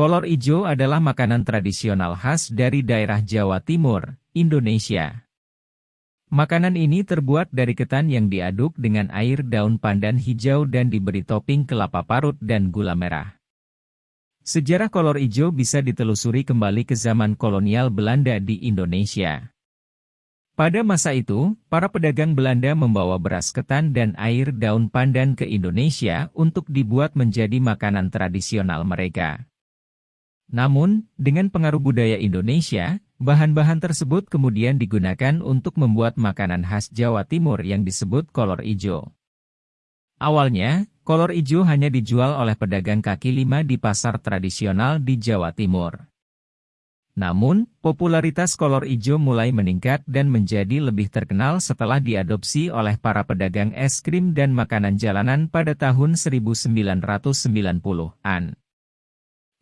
Kolor ijo adalah makanan tradisional khas dari daerah Jawa Timur, Indonesia. Makanan ini terbuat dari ketan yang diaduk dengan air daun pandan hijau dan diberi topping kelapa parut dan gula merah. Sejarah kolor ijo bisa ditelusuri kembali ke zaman kolonial Belanda di Indonesia. Pada masa itu, para pedagang Belanda membawa beras ketan dan air daun pandan ke Indonesia untuk dibuat menjadi makanan tradisional mereka. Namun, dengan pengaruh budaya Indonesia, bahan-bahan tersebut kemudian digunakan untuk membuat makanan khas Jawa Timur yang disebut kolor ijo. Awalnya, kolor ijo hanya dijual oleh pedagang kaki lima di pasar tradisional di Jawa Timur. Namun, popularitas kolor ijo mulai meningkat dan menjadi lebih terkenal setelah diadopsi oleh para pedagang es krim dan makanan jalanan pada tahun 1990-an.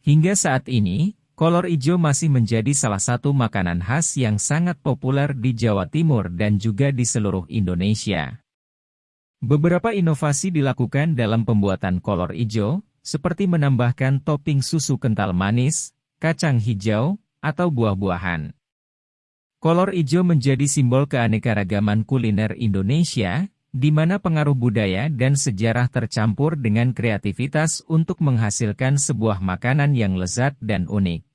Hingga saat ini, kolor ijo masih menjadi salah satu makanan khas yang sangat populer di Jawa Timur dan juga di seluruh Indonesia. Beberapa inovasi dilakukan dalam pembuatan kolor ijo, seperti menambahkan topping susu kental manis, kacang hijau, atau buah-buahan. Kolor ijo menjadi simbol keanekaragaman kuliner Indonesia, di mana pengaruh budaya dan sejarah tercampur dengan kreativitas untuk menghasilkan sebuah makanan yang lezat dan unik.